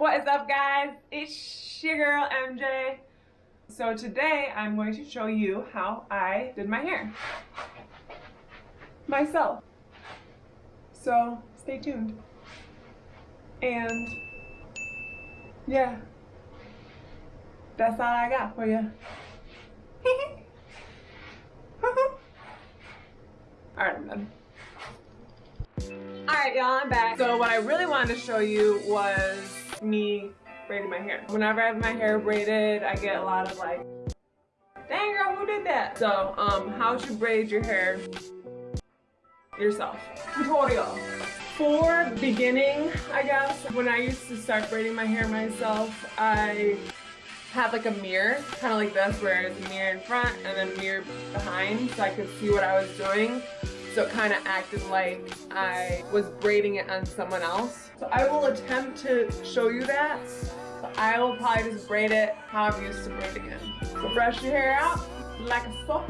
What is up guys? It's your girl MJ. So today I'm going to show you how I did my hair. Myself. So stay tuned. And yeah. That's all I got for you. Alright, I'm done. Alright y'all, I'm back. So what I really wanted to show you was me braiding my hair. Whenever I have my hair braided, I get a lot of like, dang girl, who did that? So, um, how to braid your hair yourself. Tutorial. For beginning, I guess, when I used to start braiding my hair myself, I had like a mirror, kind of like this, where it's a mirror in front and then a mirror behind so I could see what I was doing. So it kind of acted like I was braiding it on someone else. So I will attempt to show you that. But I will probably just braid it how I'm used to braiding it. So brush your hair out like a so.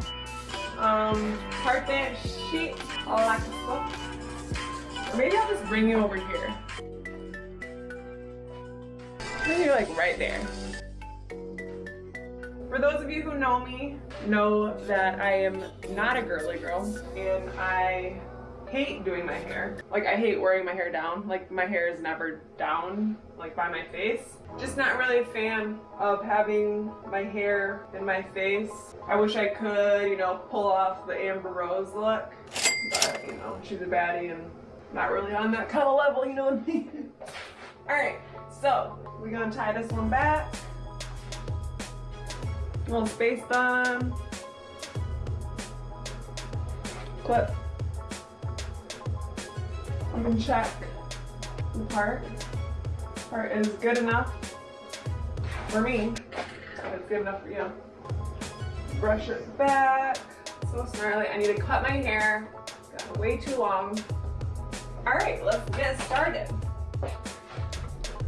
Um, part that shit like a so. maybe I'll just bring you over here. Maybe like right there. For those of you who know me, know that I am not a girly girl and I hate doing my hair. Like I hate wearing my hair down. Like my hair is never down like by my face. Just not really a fan of having my hair in my face. I wish I could, you know, pull off the Amber Rose look. But, you know, she's a baddie and not really on that kind of level, you know what I mean? Alright, so we're gonna tie this one back little space bun. Clip. I'm gonna check the part. Part is good enough for me. It's good enough for you. Brush it back. So snarly. I need to cut my hair. Got way too long. All right, let's get started.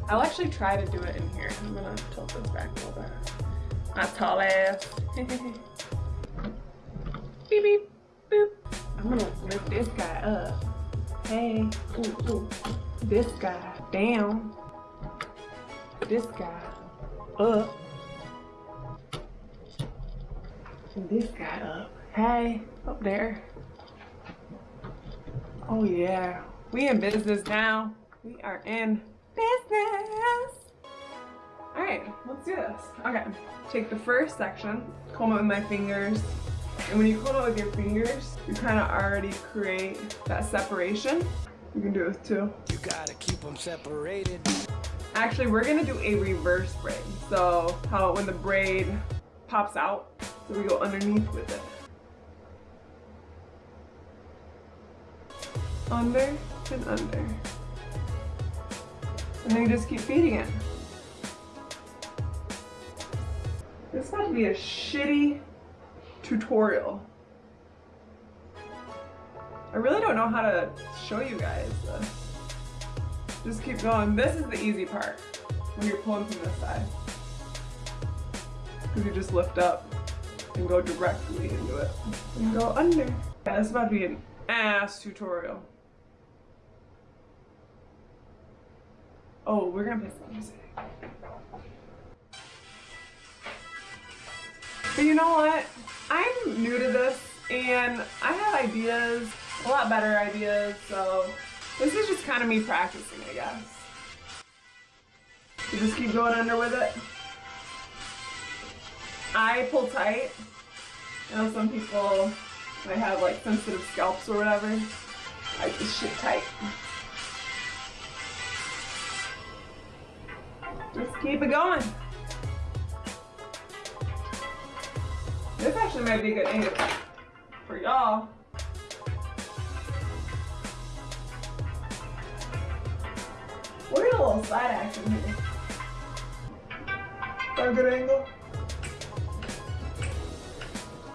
I'll actually try to do it in here. I'm gonna tilt this back a little bit. My tall ass. beep beep boop. I'm gonna lift this guy up. Hey, ooh, ooh. This guy down. This guy up. And this guy up. Hey, up there. Oh yeah, we in business now. We are in business. All right, let's do this. Okay, take the first section, comb it with my fingers, and when you comb it with your fingers, you kind of already create that separation. You can do it with two. You gotta keep them separated. Actually, we're gonna do a reverse braid. So how when the braid pops out, so we go underneath with it. Under and under. And then you just keep feeding it. This is about to be a shitty tutorial. I really don't know how to show you guys. Just keep going. This is the easy part when you're pulling from this side. Because you just lift up and go directly into it. And go under. Yeah, this is about to be an ass tutorial. Oh, we're gonna play some music. But you know what? I'm new to this and I have ideas, a lot better ideas, so this is just kind of me practicing, I guess. You just keep going under with it. I pull tight. I know some people might have like sensitive scalps or whatever. I just shit tight. Just keep it going. This actually might be a good angle for y'all. We're in a little side action here. Got a good angle?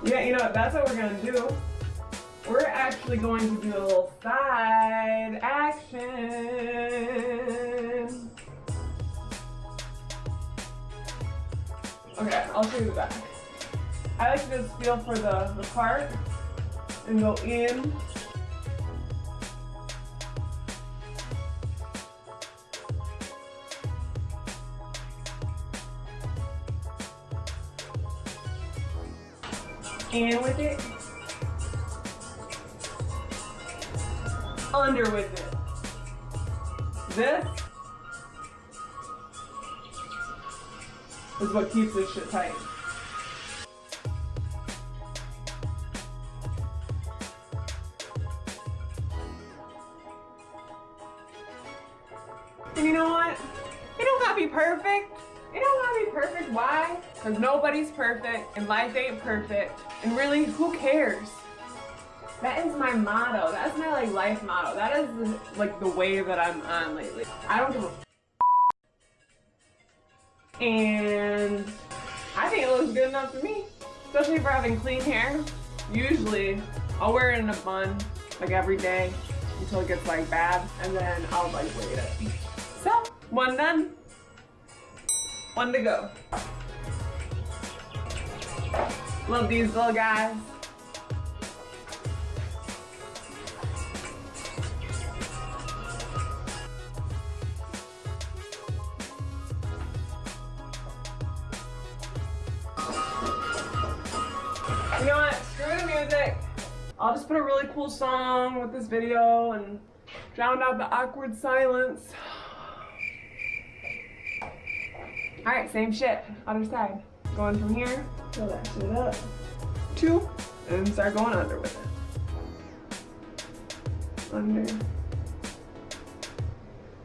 Yeah, you know what? That's what we're gonna do. We're actually going to do a little side action. Okay, I'll show you the back. I like to feel for the, the part and go in. In with it. Under with it. This is what keeps this shit tight. And you know what? It don't gotta be perfect. It don't gotta be perfect. Why? Because nobody's perfect and life ain't perfect. And really, who cares? That is my motto. That's my like life motto. That is like the way that I'm on lately. I don't give a and I think it looks good enough to me, especially for having clean hair. Usually, I'll wear it in a bun like every day until it gets like bad, and then I'll like wait it. One done, one to go. Love these little guys. You know what? Screw the music. I'll just put a really cool song with this video and drown out the awkward silence. Alright, same shit. Other side. Going from here, fill that shit up. Two, and start going under with it. Under.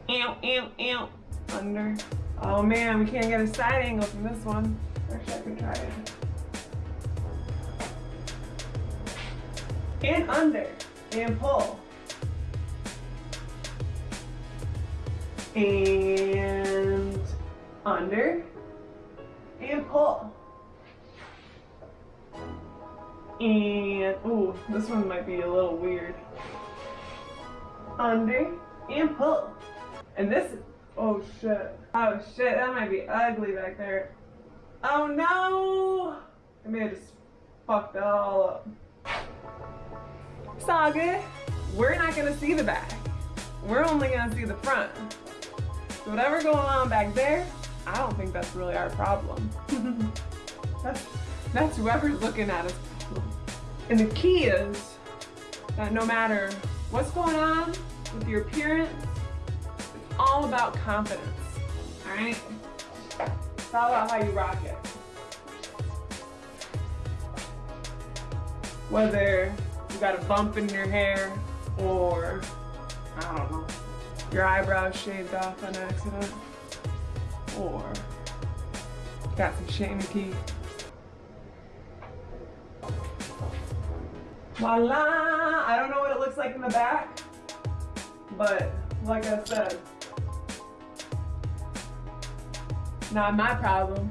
Ew, ew, ew. Under. Oh man, we can't get a side angle from this one. Actually, I can try it. and under and pull and under and pull. And ooh this one might be a little weird. Under and pull. And this oh shit. Oh shit that might be ugly back there. Oh no! I may have just fucked it all up. Saga, we're not gonna see the back. We're only gonna see the front. So whatever going on back there, I don't think that's really our problem. that's, that's whoever's looking at us. And the key is that no matter what's going on with your appearance, it's all about confidence, all right? It's all about how you rock it. Whether you got a bump in your hair or I don't know your eyebrows shaved off on accident or got some shit in teeth voila! I don't know what it looks like in the back but like I said not my problem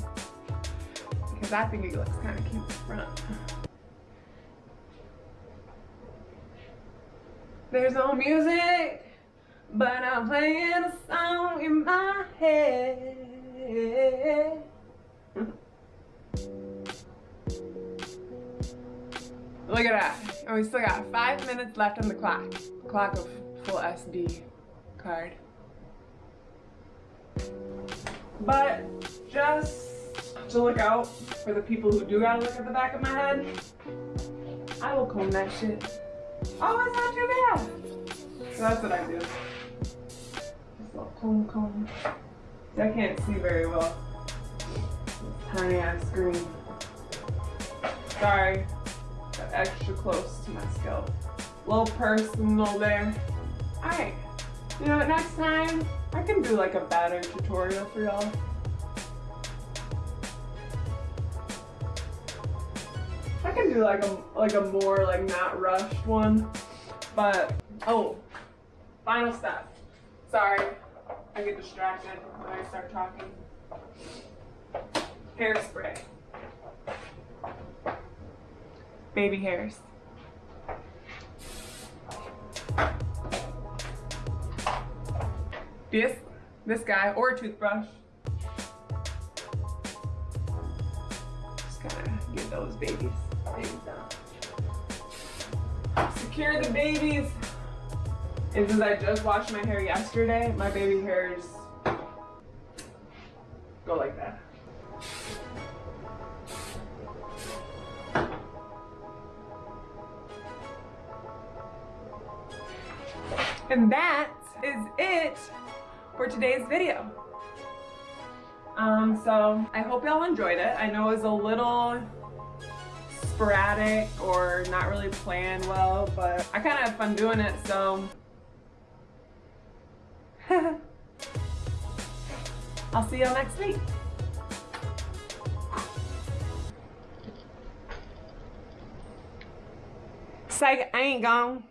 because I think it looks kind of cute in the front. There's no music, but I'm playing a song in my head. Look at that. And we still got five minutes left on the clock. Clock of full SD card. But just to look out for the people who do gotta look at the back of my head, I will comb that shit. Oh, it's not too bad. So that's what I do. Comb comb. I can't see very well. Tiny ass screen. Sorry. Got extra close to my scalp. Little personal there. Alright. You know what, next time I can do like a better tutorial for y'all. I can do like a like a more like not rushed one. But oh, final step. Sorry, I get distracted when I start talking. Hairspray. Baby hairs. This, this guy, or a toothbrush. Just gotta get those babies. Secure the babies. And since I just washed my hair yesterday, my baby hairs go like that. And that is it for today's video. Um, so I hope y'all enjoyed it. I know it was a little sporadic or not really planned well, but I kind of have fun doing it, so I'll see y'all next week. Psych, I ain't gone.